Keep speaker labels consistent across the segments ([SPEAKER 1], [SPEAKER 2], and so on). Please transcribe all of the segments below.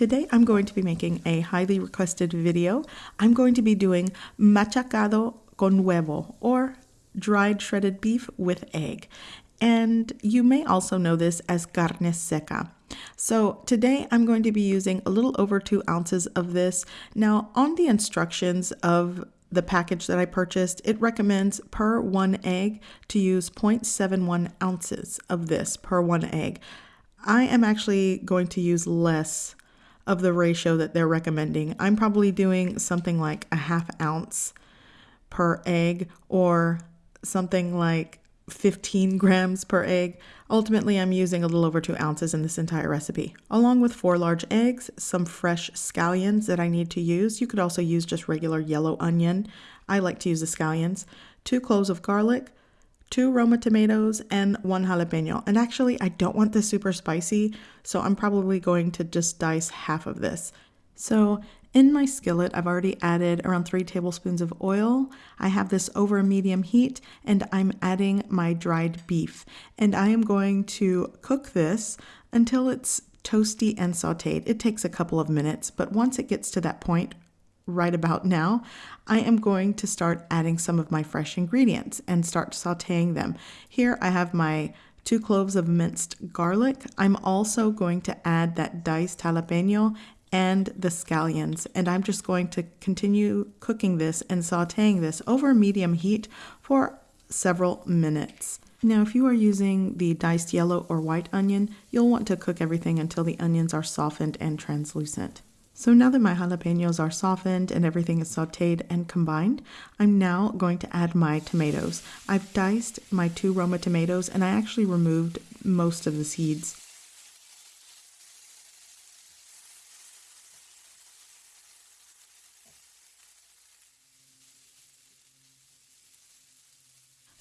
[SPEAKER 1] Today I'm going to be making a highly requested video. I'm going to be doing machacado con huevo or dried shredded beef with egg. And you may also know this as carne seca. So today I'm going to be using a little over two ounces of this. Now on the instructions of the package that I purchased, it recommends per one egg to use 0.71 ounces of this per one egg. I am actually going to use less of the ratio that they're recommending. I'm probably doing something like a half ounce per egg or something like 15 grams per egg. Ultimately, I'm using a little over two ounces in this entire recipe, along with four large eggs, some fresh scallions that I need to use. You could also use just regular yellow onion. I like to use the scallions, two cloves of garlic, two Roma tomatoes, and one jalapeno. And actually, I don't want this super spicy, so I'm probably going to just dice half of this. So in my skillet, I've already added around three tablespoons of oil. I have this over medium heat, and I'm adding my dried beef. And I am going to cook this until it's toasty and sauteed. It takes a couple of minutes, but once it gets to that point, right about now, I am going to start adding some of my fresh ingredients and start sauteing them. Here I have my two cloves of minced garlic. I'm also going to add that diced jalapeno and the scallions and I'm just going to continue cooking this and sauteing this over medium heat for several minutes. Now if you are using the diced yellow or white onion, you'll want to cook everything until the onions are softened and translucent. So now that my jalapenos are softened and everything is sauteed and combined, I'm now going to add my tomatoes. I've diced my two Roma tomatoes and I actually removed most of the seeds.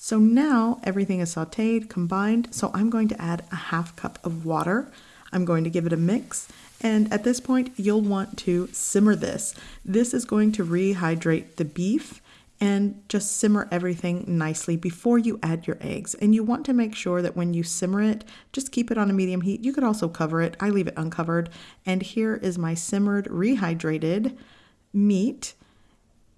[SPEAKER 1] So now everything is sauteed, combined, so I'm going to add a half cup of water. I'm going to give it a mix and at this point, you'll want to simmer this. This is going to rehydrate the beef and just simmer everything nicely before you add your eggs. And you want to make sure that when you simmer it, just keep it on a medium heat. You could also cover it. I leave it uncovered. And here is my simmered, rehydrated meat.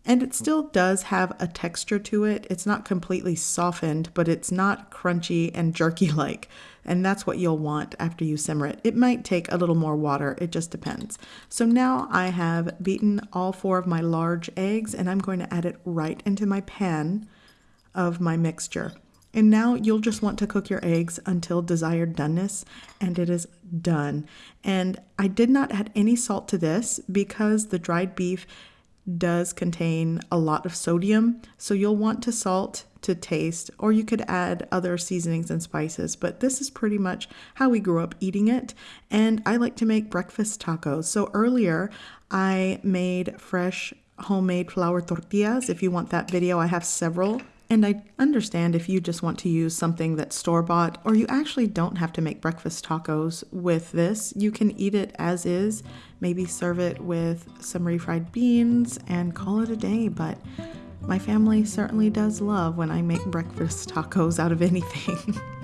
[SPEAKER 1] And it still does have a texture to it. It's not completely softened, but it's not crunchy and jerky like. And that's what you'll want after you simmer it. It might take a little more water, it just depends. So now I have beaten all four of my large eggs and I'm going to add it right into my pan of my mixture. And now you'll just want to cook your eggs until desired doneness, and it is done. And I did not add any salt to this because the dried beef does contain a lot of sodium, so you'll want to salt to taste, or you could add other seasonings and spices. But this is pretty much how we grew up eating it. And I like to make breakfast tacos. So earlier, I made fresh homemade flour tortillas. If you want that video, I have several. And I understand if you just want to use something that's store bought, or you actually don't have to make breakfast tacos with this. You can eat it as is, maybe serve it with some refried beans and call it a day. But my family certainly does love when I make breakfast tacos out of anything.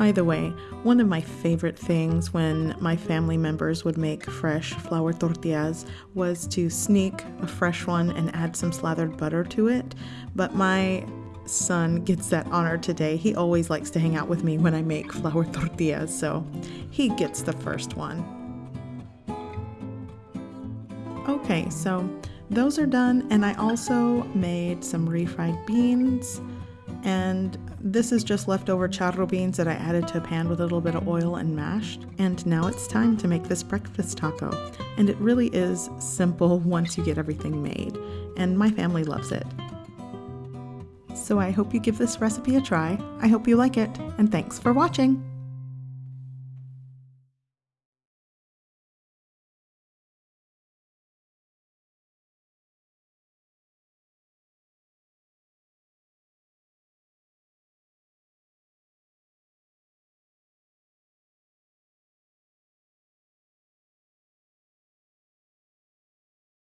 [SPEAKER 1] By the way, one of my favorite things when my family members would make fresh flour tortillas was to sneak a fresh one and add some slathered butter to it. But my son gets that honor today. He always likes to hang out with me when I make flour tortillas, so he gets the first one. Okay, so those are done, and I also made some refried beans and this is just leftover charro beans that I added to a pan with a little bit of oil and mashed. And now it's time to make this breakfast taco. And it really is simple once you get everything made. And my family loves it. So I hope you give this recipe a try. I hope you like it. And thanks for watching.